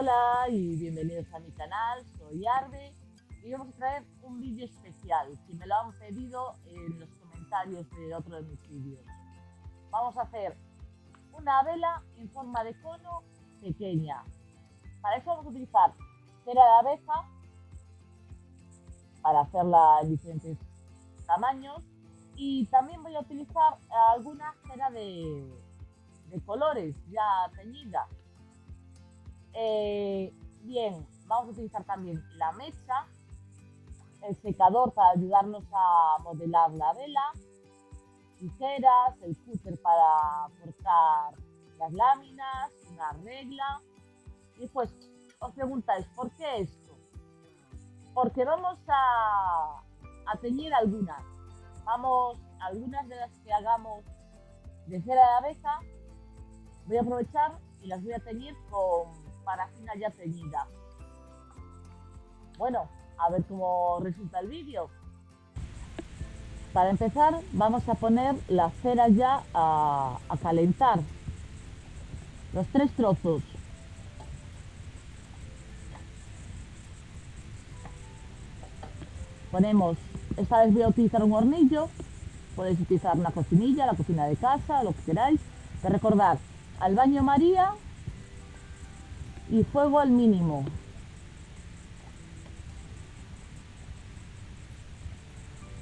Hola y bienvenidos a mi canal, soy Arde y vamos a traer un vídeo especial que me lo han pedido en los comentarios de otro de mis vídeos. Vamos a hacer una vela en forma de cono pequeña. Para eso vamos a utilizar cera de abeja para hacerla en diferentes tamaños y también voy a utilizar alguna cera de, de colores ya teñida eh, bien, vamos a utilizar también la mecha, el secador para ayudarnos a modelar la vela, tijeras, el cúter para cortar las láminas, una regla. Y pues os preguntáis, ¿por qué esto? Porque vamos a, a teñir algunas. Vamos, algunas de las que hagamos de cera de abeja, voy a aprovechar y las voy a teñir con parafina ya teñida. Bueno, a ver cómo resulta el vídeo. Para empezar vamos a poner la cera ya a, a calentar. Los tres trozos. Ponemos, esta vez voy a utilizar un hornillo, podéis utilizar una cocinilla, la cocina de casa, lo que queráis. De recordar, al baño María y fuego al mínimo.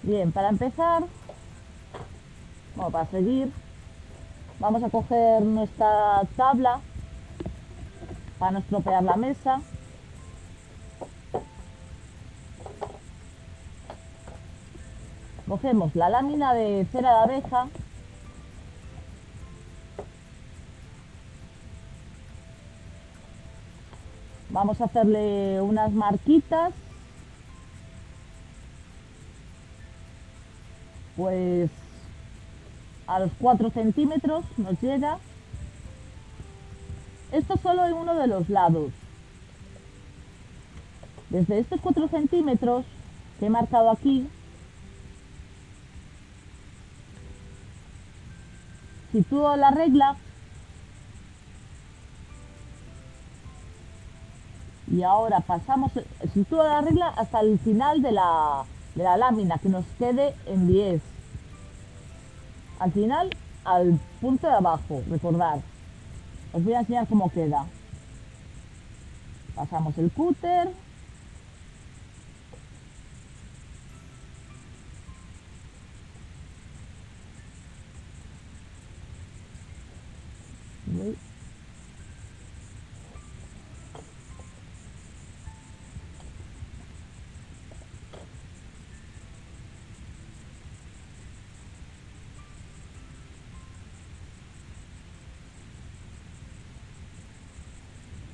Bien, para empezar, bueno, para seguir, vamos a coger nuestra tabla para no estropear la mesa. Cogemos la lámina de cera de abeja Vamos a hacerle unas marquitas. Pues a los 4 centímetros nos llega. Esto solo en uno de los lados. Desde estos 4 centímetros que he marcado aquí, sitúo la regla y ahora pasamos, sitúa la regla hasta el final de la, de la lámina, que nos quede en 10. Al final, al punto de abajo, recordar. Os voy a enseñar cómo queda. Pasamos el cúter.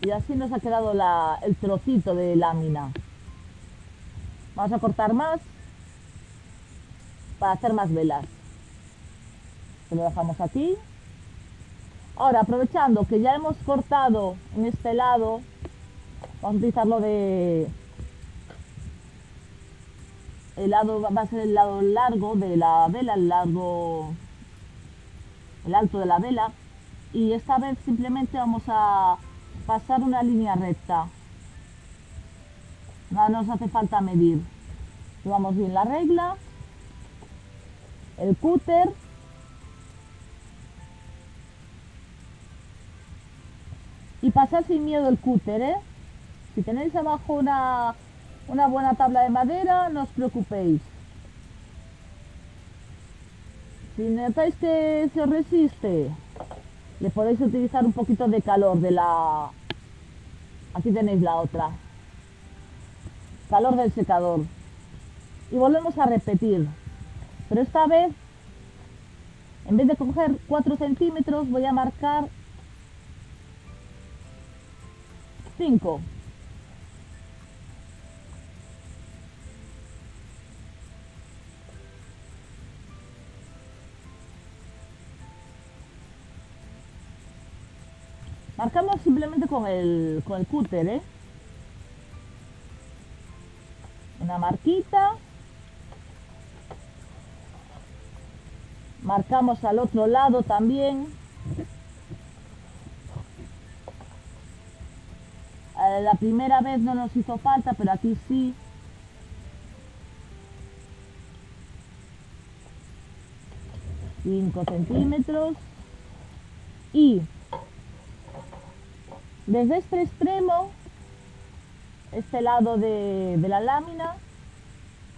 Y así nos ha quedado el trocito de lámina. Vamos a cortar más para hacer más velas. lo dejamos aquí. Ahora, aprovechando que ya hemos cortado en este lado, vamos a utilizarlo de... El lado va a ser el lado largo de la vela, el largo... El alto de la vela. Y esta vez simplemente vamos a pasar una línea recta. No nos hace falta medir. Llevamos bien la regla, el cúter, y pasar sin miedo el cúter, ¿eh? Si tenéis abajo una, una buena tabla de madera, no os preocupéis. Si notáis que se resiste, le podéis utilizar un poquito de calor de la... Aquí tenéis la otra. Calor del secador. Y volvemos a repetir. Pero esta vez, en vez de coger 4 centímetros, voy a marcar 5. Marcamos simplemente con el, con el cúter, ¿eh? Una marquita. Marcamos al otro lado también. Eh, la primera vez no nos hizo falta, pero aquí sí. Cinco centímetros. Y desde este extremo, este lado de, la lámina,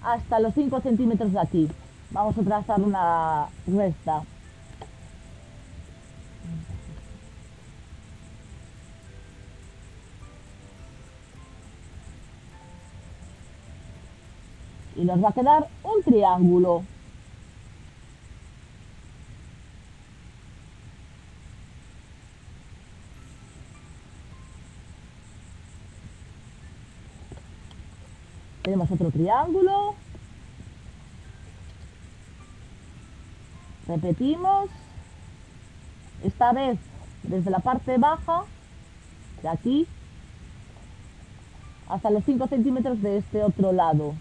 hasta los 5 centímetros de aquí. Vamos a trazar una recta. y nos va a quedar un triángulo. Tenemos otro triángulo. Repetimos. Esta vez desde la parte baja, de aquí, hasta los 5 centímetros de este otro lado.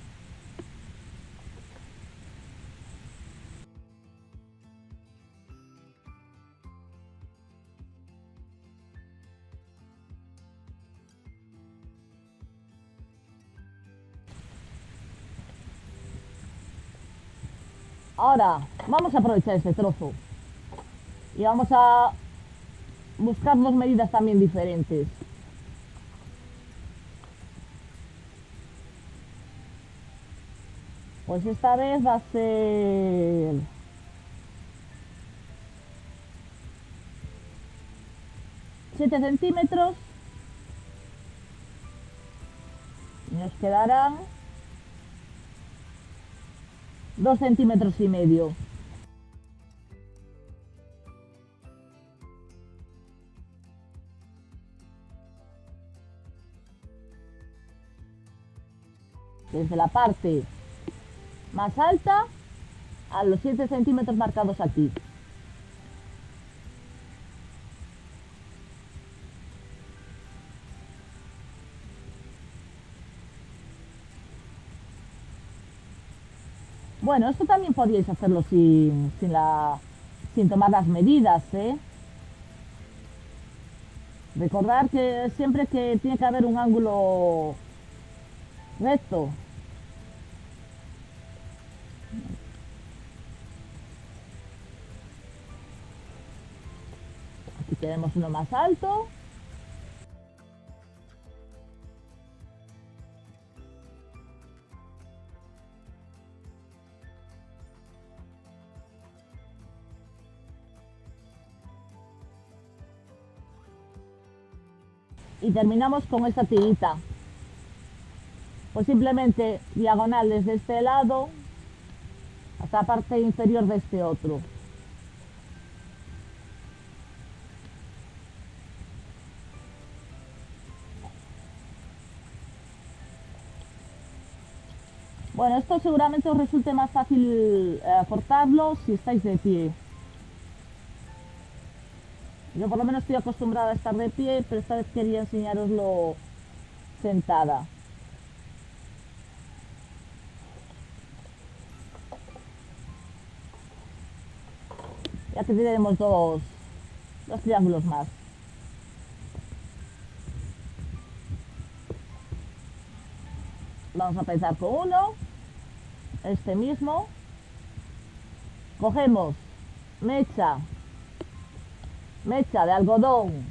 Ahora, vamos a aprovechar este trozo. Y vamos a buscar dos medidas también diferentes. Pues esta vez va a ser... Siete centímetros. Nos quedarán dos centímetros y medio. Desde la parte más alta a los 7 centímetros marcados aquí. Bueno, esto también podríais hacerlo sin, sin, la, sin tomar las medidas, ¿eh? Recordar que siempre que tiene que haber un ángulo recto. Aquí tenemos uno más alto. Y terminamos con esta tirita. Pues simplemente diagonal desde este lado hasta la parte inferior de este otro. Bueno, esto seguramente os resulte más fácil eh, cortarlo si estáis de pie. Yo por lo menos estoy acostumbrada a estar de pie, pero esta vez quería enseñaroslo sentada. Ya que tenemos dos, dos triángulos más. Vamos a empezar con uno, este mismo. Cogemos mecha mecha de algodón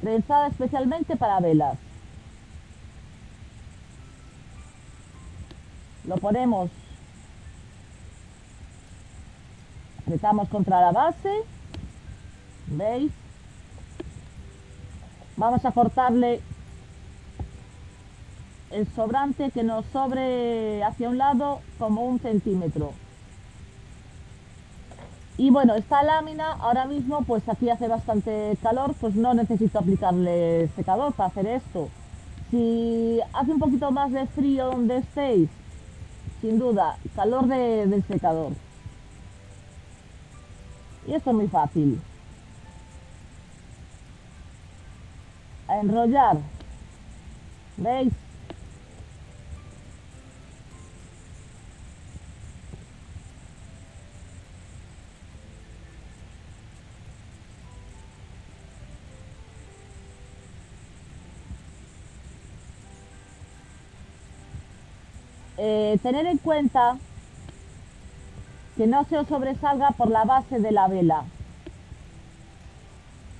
trenzada especialmente para velas. Lo ponemos, apretamos contra la base, ¿veis? Vamos a cortarle el sobrante que nos sobre hacia un lado como un centímetro. Y bueno, esta lámina ahora mismo, pues aquí hace bastante calor, pues no necesito aplicarle secador para hacer esto. Si hace un poquito más de frío donde estéis, sin duda, calor del secador. Y esto es muy fácil. A enrollar. ¿Veis? Eh, tener en cuenta que no se os sobresalga por la base de la vela.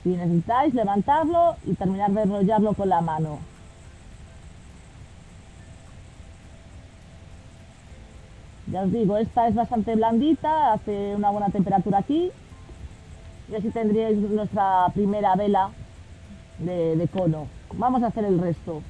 Si necesitáis levantarlo y terminar de enrollarlo con la mano. Ya os digo, esta es bastante blandita, hace una buena temperatura aquí. Y así tendríais nuestra primera vela de, de cono. Vamos a hacer el resto.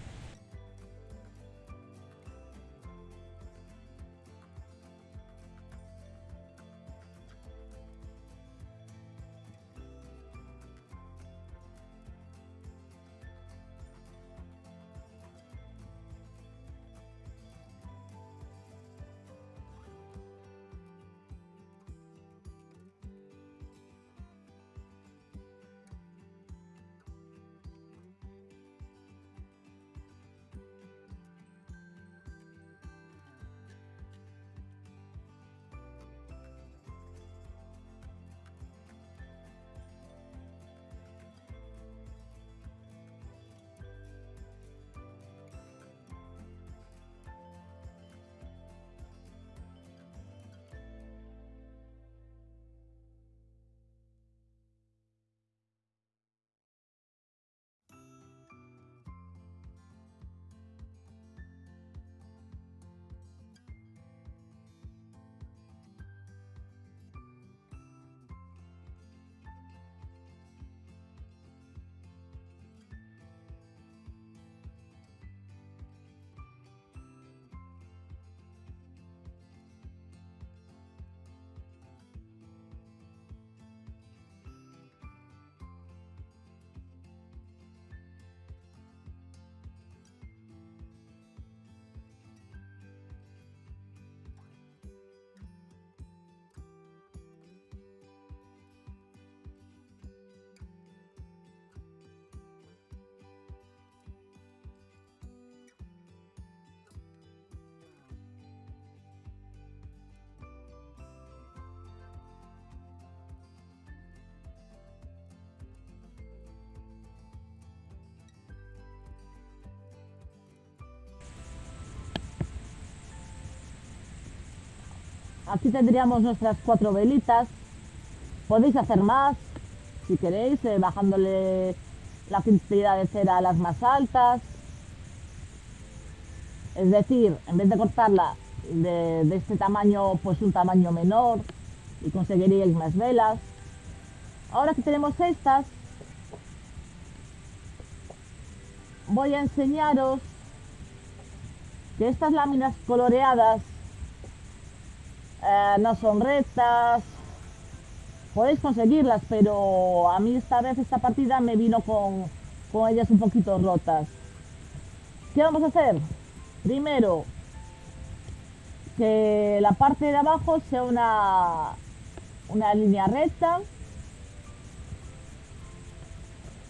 Aquí tendríamos nuestras cuatro velitas. Podéis hacer más, si queréis, eh, bajándole la cantidad de cera a las más altas. Es decir, en vez de cortarla de, de este tamaño, pues un tamaño menor y conseguiríais más velas. Ahora que tenemos estas, voy a enseñaros que estas láminas coloreadas eh, no son rectas. Podéis conseguirlas, pero a mí esta vez esta partida me vino con, con ellas un poquito rotas. ¿Qué vamos a hacer? Primero, que la parte de abajo sea una, una línea recta.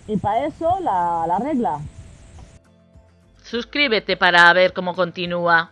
Y para eso la, la regla. Suscríbete para ver cómo continúa.